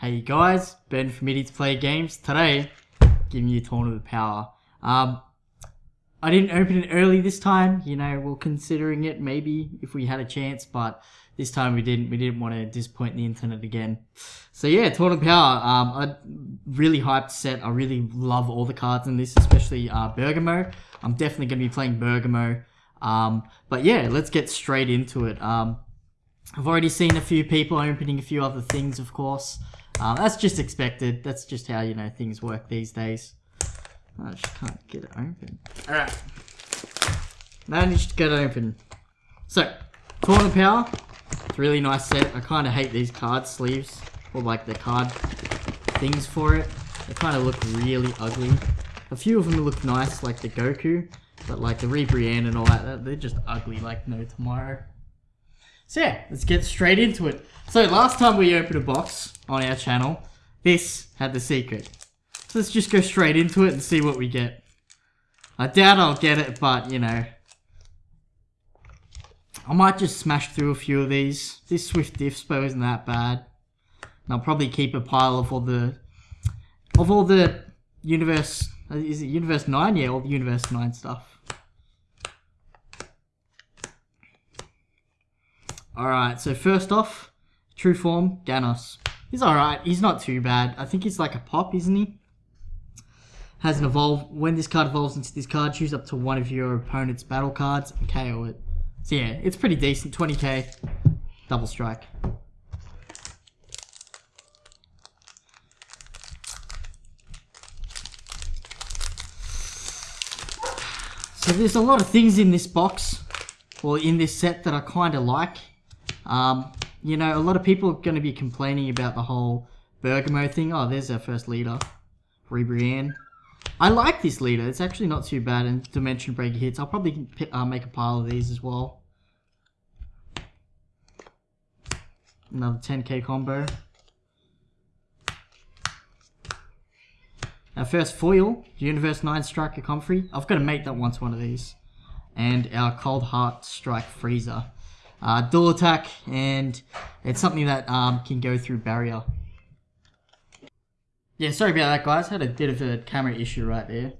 Hey guys, Ben from Idiot to Play Games. Today, giving you Tournament of the Power. Um, I didn't open it early this time. You know, we're considering it maybe if we had a chance, but this time we didn't. We didn't want to disappoint the internet again. So yeah, Tournament of Power. Um, a really hyped set. I really love all the cards in this, especially uh, Bergamo. I'm definitely going to be playing Bergamo. Um, but yeah, let's get straight into it. Um, I've already seen a few people opening a few other things, of course. Um, that's just expected. That's just how, you know, things work these days. I just can't get it open. Alright. Managed to get it open. So, Tournament Power. It's a really nice set. I kind of hate these card sleeves. Or like the card things for it. They kind of look really ugly. A few of them look nice, like the Goku. But like the Ribrianne and all that, they're just ugly like no tomorrow. So yeah, let's get straight into it. So last time we opened a box on our channel, this had the secret. So let's just go straight into it and see what we get. I doubt I'll get it, but you know. I might just smash through a few of these. This Swift Diffspo isn't that bad. And I'll probably keep a pile of all the of all the universe is it universe 9? Yeah, all the universe 9 stuff. Alright, so first off, true form, Ganos. He's alright, he's not too bad. I think he's like a pop, isn't he? Has an evolve. When this card evolves into this card, choose up to one of your opponent's battle cards and KO it. So yeah, it's pretty decent. 20k, double strike. So there's a lot of things in this box, or in this set that I kind of like. Um, you know, a lot of people are going to be complaining about the whole Bergamo thing. Oh, there's our first leader, Ribrianne. I like this leader. It's actually not too bad in Dimension Breaker hits. I'll probably uh, make a pile of these as well. Another 10k combo. Our first foil, Universe 9 Striker Comfrey. I've got to make that once one of these. And our Cold Heart Strike Frieza uh, dual attack, and it's something that um, can go through barrier. Yeah, sorry about that, guys. Had a bit of a camera issue right there.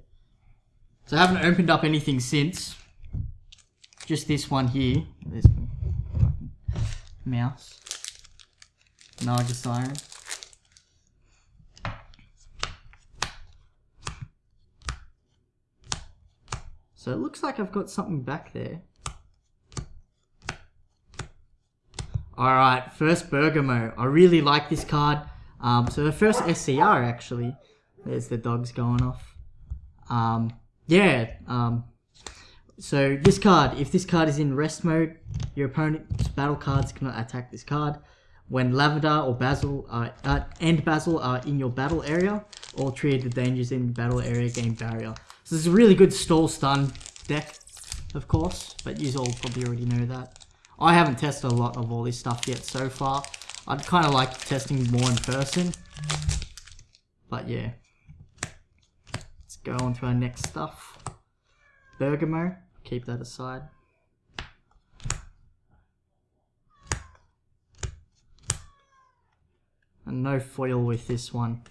So I haven't opened up anything since. Just this one here. This mouse. Naga Siren. So it looks like I've got something back there. Alright, first Bergamo. I really like this card. Um, so the first SCR actually. There's the dogs going off. Um, yeah. Um, so this card, if this card is in rest mode, your opponent's battle cards cannot attack this card. When Lavender or Basil are, uh, and Basil are in your battle area, all three of the dangers in battle area gain barrier. So this is a really good stall stun deck, of course, but you all probably already know that. I haven't tested a lot of all this stuff yet so far. I'd kind of like testing more in person. But yeah. Let's go on to our next stuff. Bergamo. Keep that aside. And no foil with this one.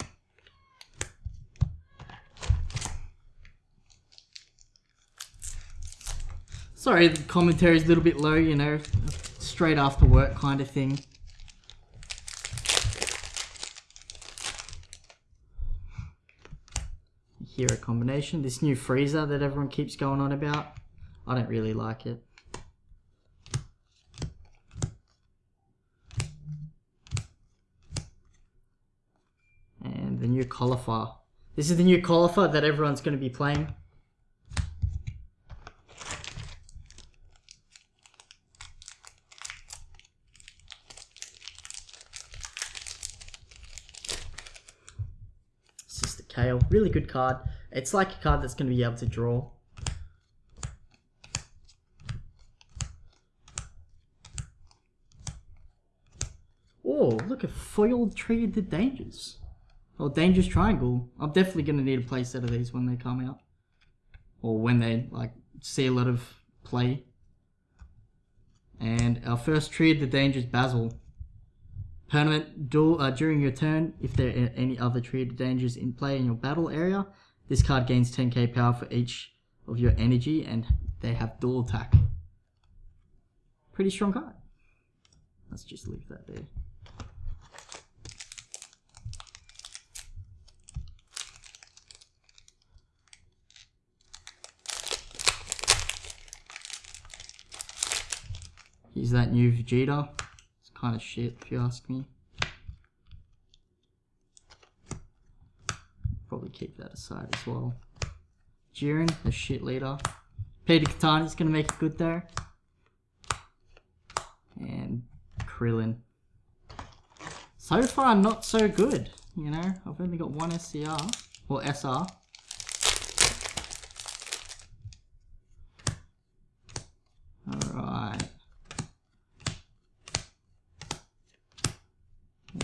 Sorry, the commentary is a little bit low, you know, straight after work kind of thing. Here a combination, this new Frieza that everyone keeps going on about. I don't really like it. And the new Caulifla. This is the new Caulifla that everyone's going to be playing. Kale. Really good card. It's like a card that's going to be able to draw. Oh, look, a foiled Tree of the Dangers. Or Dangerous Triangle. I'm definitely going to need a playset of these when they come out. Or when they, like, see a lot of play. And our first Tree of the Dangers, Basil. Permanent duel uh, during your turn, if there are any other treated dangers in play in your battle area, this card gains 10k power for each of your energy, and they have dual attack. Pretty strong card. Let's just leave that there. Here's that new Vegeta. Kind of shit if you ask me. Probably keep that aside as well. Jiren, the shit leader. Peter Katani's gonna make it good there. And Krillin. So far, not so good. You know, I've only got one SCR, or SR. Alright.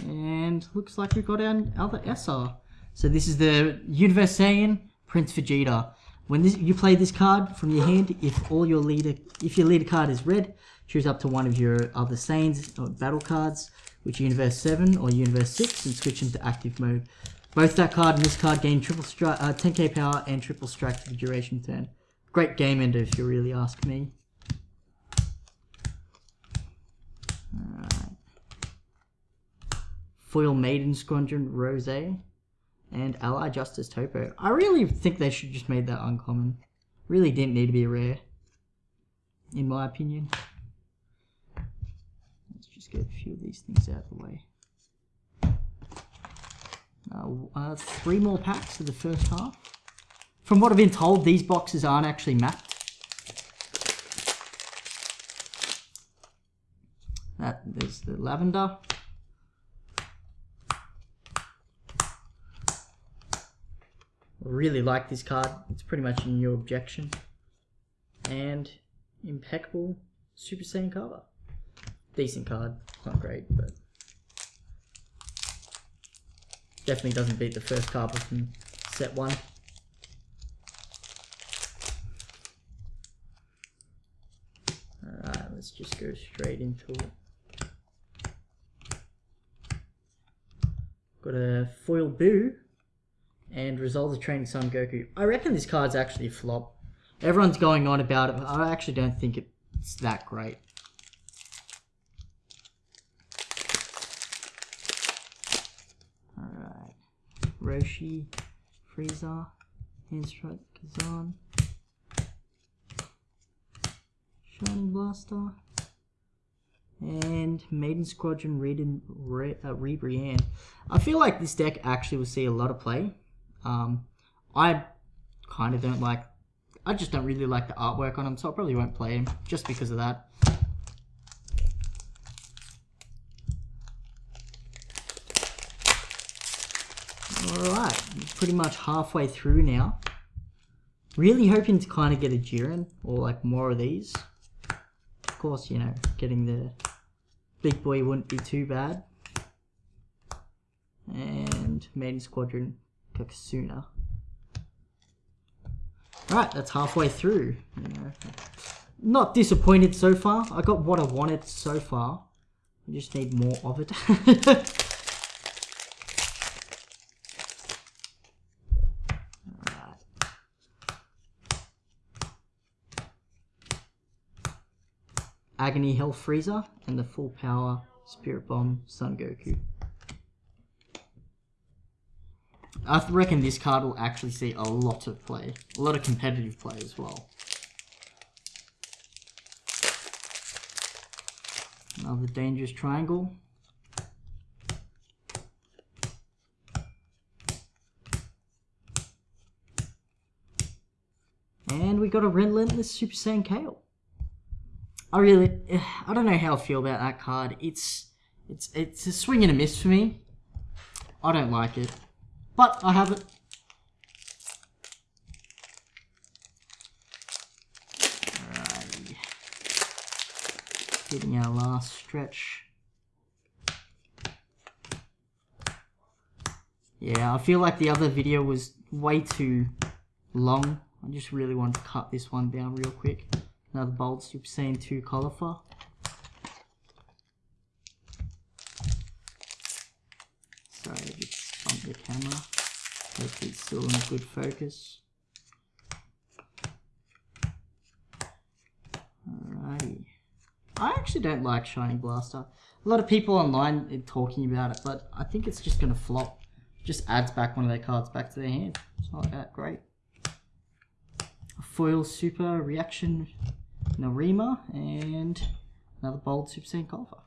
And looks like we've got our other SR. So this is the Universe Saiyan Prince Vegeta. When this, you play this card from your hand, if all your leader, if your leader card is red, choose up to one of your other Saiyans or battle cards, which Universe 7 or Universe 6, and switch into active mode. Both that card and this card gain triple strike, uh, 10k power and triple strike for the duration turn. Great game ender if you really ask me. Alright. Foil Maiden Squadron Rose and Ally Justice Toppo. I really think they should just made that uncommon. Really didn't need to be rare, in my opinion. Let's just get a few of these things out of the way. Uh, uh, three more packs for the first half. From what I've been told, these boxes aren't actually mapped. That there's the lavender. Really like this card. It's pretty much a new objection. And impeccable Super Saiyan cover. Decent card. Not great, but definitely doesn't beat the first card from set one. Alright, let's just go straight into it. Got a foil Buu and Resolve the Training Son Goku. I reckon this card's actually a flop. Everyone's going on about it, but I actually don't think it's that great. Alright. Roshi, Frieza, Handstrike, Kazan, Shining Blaster, and Maiden Squadron Reed Re, uh. I feel like this deck actually will see a lot of play. Um, I kind of don't like, I just don't really like the artwork on him, so I probably won't play him just because of that. Alright, pretty much halfway through now. Really hoping to kind of get a Jiren, or like more of these. Of course, you know, getting the big boy wouldn't be too bad. And Maiden Squadron Kakunsa. Alright, that's halfway through. Not disappointed so far. I got what I wanted so far. I just need more of it. Agony Hell Frieza, and the full power Spirit Bomb Son Goku. I reckon this card will actually see a lot of play. A lot of competitive play as well. Another dangerous triangle. And we got a Relentless Super Saiyan Kale. I really, I don't know how I feel about that card. It's, it's, it's a swing and a miss for me. I don't like it. But I have it. Alrighty. Getting our last stretch. Yeah, I feel like the other video was way too long. I just really want to cut this one down real quick. Another Super Saiyan 2 Caulifla. The camera. Hopefully it's still in good focus. Alrighty. I actually don't like Shining Blaster. A lot of people online are talking about it, but I think it's just going to flop. Just adds back one of their cards back to their hand. It's not that great. A foil super reaction Narima and another bold Super Saiyan Golfer.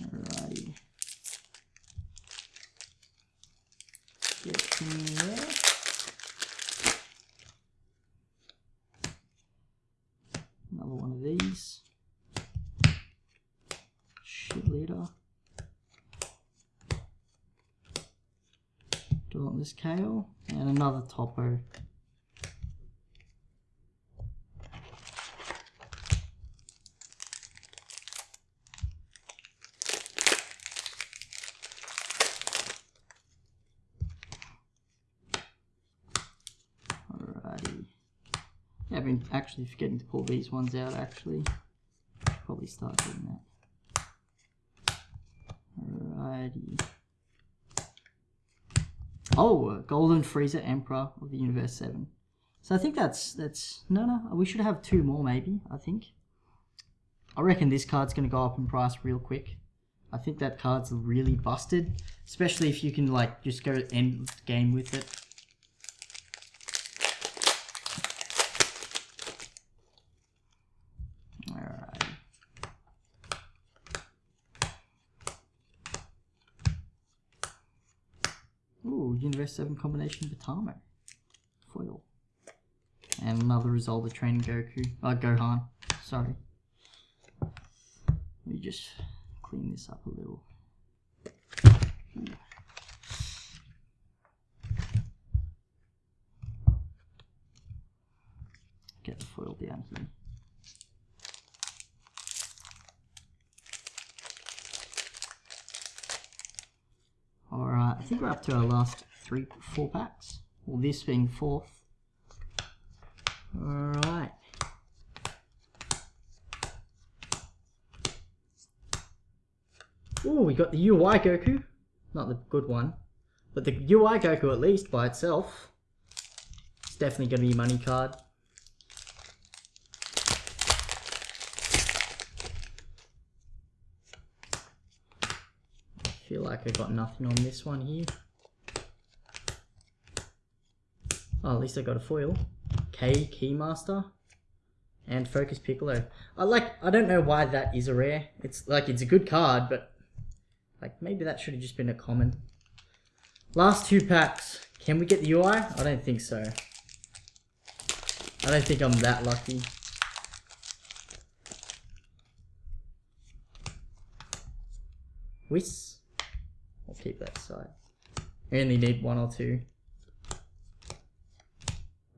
Alrighty. Another one of these. Shit leader. Dauntless Kale. And another Toppo. Alrighty. Yeah, I've been actually forgetting to pull these ones out actually. Probably start doing that. Alrighty. Oh, uh, Golden Frieza Emperor of the Universe 7. So I think that's, that's, no, no, we should have two more maybe, I think. I reckon this card's going to go up in price real quick. I think that card's really busted, especially if you can like just go end game with it. Alright. Ooh, Universe 7 combination Botamo. Foil. And another result of training Goku. Uh, Gohan. Sorry. Let me just clean this up a little. Get the foil down here. Alright, I think we're up to our last three, four packs. Well, this being fourth. Alright. Oh, we got the UI Goku. Not the good one. But the UI Goku, at least, by itself. It's definitely going to be money card. I feel like I got nothing on this one here. Oh, at least I got a foil. K Keymaster and Focus Piccolo. I like. I don't know why that is a rare. It's like it's a good card, but like maybe that should have just been a common. Last two packs. Can we get the UI? I don't think so. I don't think I'm that lucky. Whis. I'll keep that side. I only need one or two.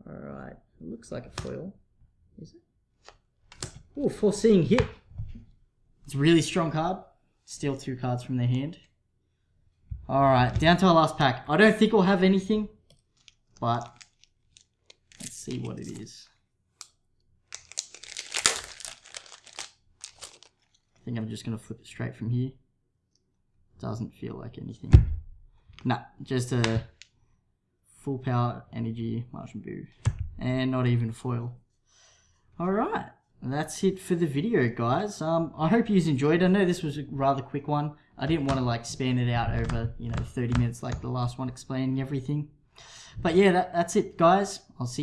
Alright. Looks like a foil. Is it? Oh, foreseeing hit. It's a really strong card. Steal two cards from their hand. Alright, down to our last pack. I don't think we'll have anything, but let's see what it is. I think I'm just going to flip it straight from here. Doesn't feel like anything. Nah, just a full power energy Majin Buu. And not even foil. Alright that's it for the video guys um i hope you enjoyed i know this was a rather quick one i didn't want to like span it out over you know 30 minutes like the last one explaining everything but yeah that, that's it guys i'll see you